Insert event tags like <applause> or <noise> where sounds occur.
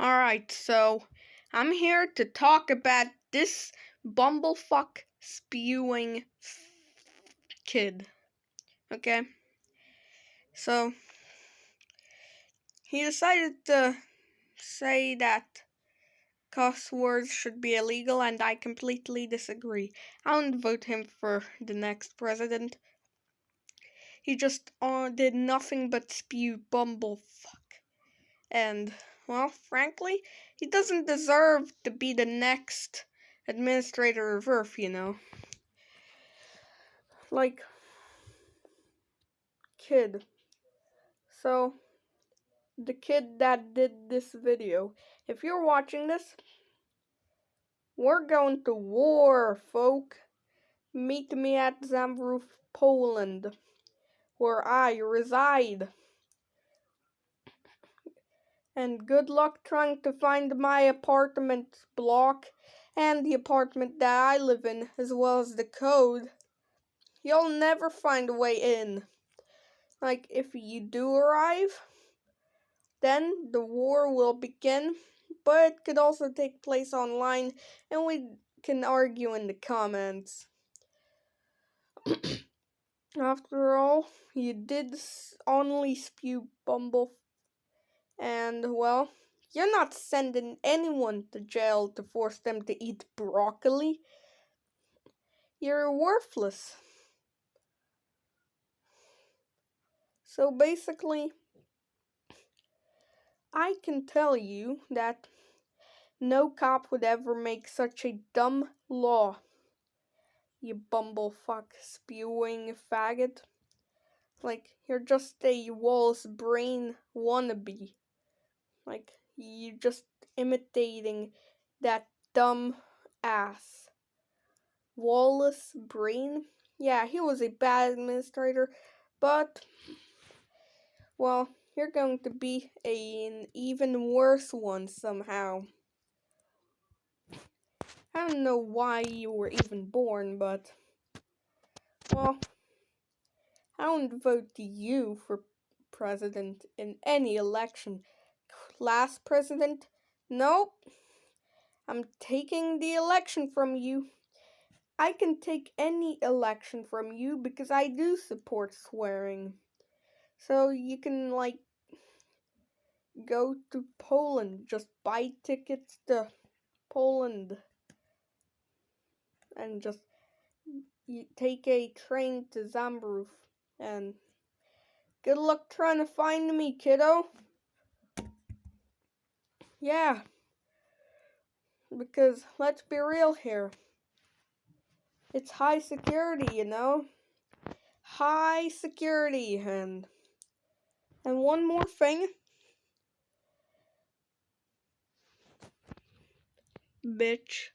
Alright, so I'm here to talk about this bumblefuck spewing kid. Okay? So, he decided to say that cuss words should be illegal, and I completely disagree. I won't vote him for the next president. He just uh, did nothing but spew bumblefuck. And well, frankly, he doesn't deserve to be the next administrator of Earth, you know. Like, kid. So, the kid that did this video, if you're watching this, we're going to war, folk. Meet me at Zambrów, Poland, where I reside and good luck trying to find my apartment block and the apartment that I live in, as well as the code. You'll never find a way in. Like, if you do arrive, then the war will begin, but it could also take place online, and we can argue in the comments. <coughs> After all, you did only spew Bumble and, well, you're not sending anyone to jail to force them to eat broccoli. You're worthless. So basically, I can tell you that no cop would ever make such a dumb law. You bumblefuck spewing faggot. Like, you're just a Wallace Breen wannabe. Like, you're just imitating that dumb ass. Wallace Breen? Yeah, he was a bad administrator, but, well, you're going to be a, an even worse one somehow. I don't know why you were even born, but, well, I don't vote you for president in any election last president. Nope. I'm taking the election from you. I can take any election from you because I do support swearing. So you can, like, go to Poland. Just buy tickets to Poland. And just you take a train to Zambrów. And good luck trying to find me, kiddo. Yeah. Because let's be real here. It's high security, you know? High security and and one more thing. Bitch.